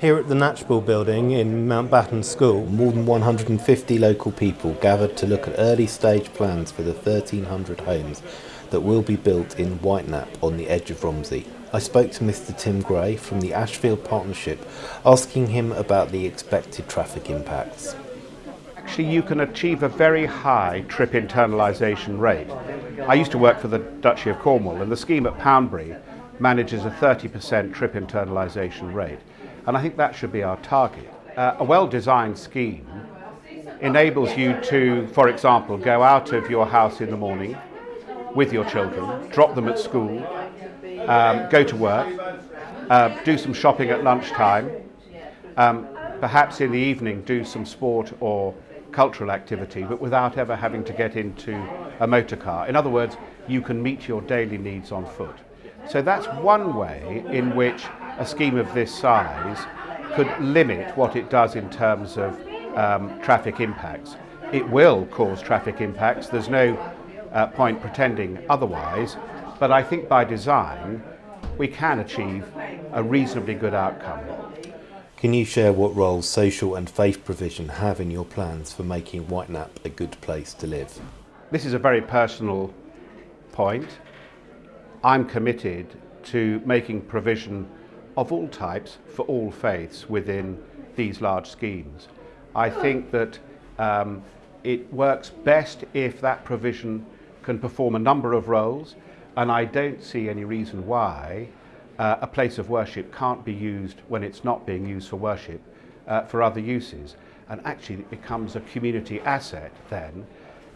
Here at the Knatchbull building in Mountbatten School, more than 150 local people gathered to look at early stage plans for the 1300 homes that will be built in Whitenap on the edge of Romsey. I spoke to Mr Tim Gray from the Ashfield Partnership, asking him about the expected traffic impacts. Actually, you can achieve a very high trip internalisation rate. I used to work for the Duchy of Cornwall and the scheme at Poundbury manages a 30% trip internalisation rate. And I think that should be our target. Uh, a well-designed scheme enables you to, for example, go out of your house in the morning with your children, drop them at school, um, go to work, uh, do some shopping at lunchtime, um, perhaps in the evening do some sport or cultural activity, but without ever having to get into a motor car. In other words, you can meet your daily needs on foot. So that's one way in which a scheme of this size could limit what it does in terms of um, traffic impacts. It will cause traffic impacts, there's no uh, point pretending otherwise, but I think by design we can achieve a reasonably good outcome. Can you share what roles social and faith provision have in your plans for making Whitenap a good place to live? This is a very personal point. I'm committed to making provision of all types for all faiths within these large schemes. I think that um, it works best if that provision can perform a number of roles and I don't see any reason why uh, a place of worship can't be used when it's not being used for worship uh, for other uses. And actually it becomes a community asset then.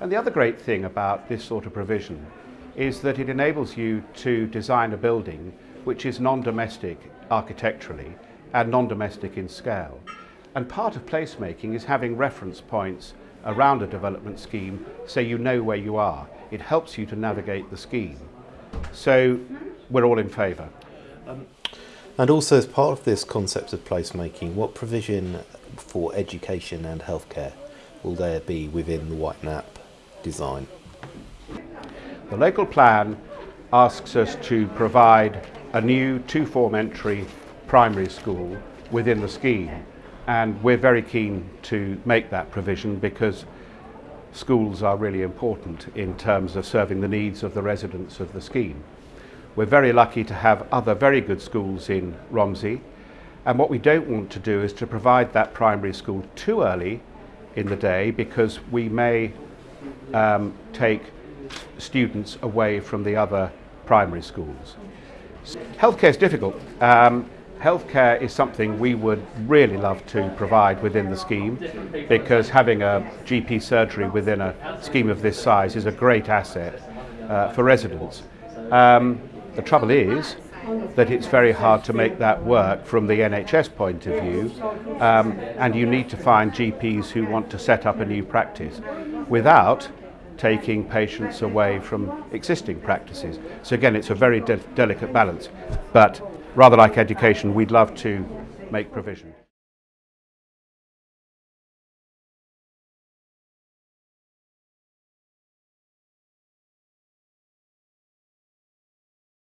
And the other great thing about this sort of provision is that it enables you to design a building which is non-domestic architecturally and non-domestic in scale. And part of placemaking is having reference points around a development scheme so you know where you are. It helps you to navigate the scheme. So we're all in favour. Um, and also as part of this concept of placemaking, what provision for education and healthcare will there be within the Whitenap design? The local plan asks us to provide a new two-form entry primary school within the scheme and we're very keen to make that provision because schools are really important in terms of serving the needs of the residents of the scheme. We're very lucky to have other very good schools in Romsey and what we don't want to do is to provide that primary school too early in the day because we may um, take students away from the other primary schools. Healthcare is difficult. Um, healthcare is something we would really love to provide within the scheme because having a GP surgery within a scheme of this size is a great asset uh, for residents. Um, the trouble is that it's very hard to make that work from the NHS point of view um, and you need to find GPs who want to set up a new practice without taking patients away from existing practices. So again, it's a very de delicate balance, but rather like education, we'd love to make provision.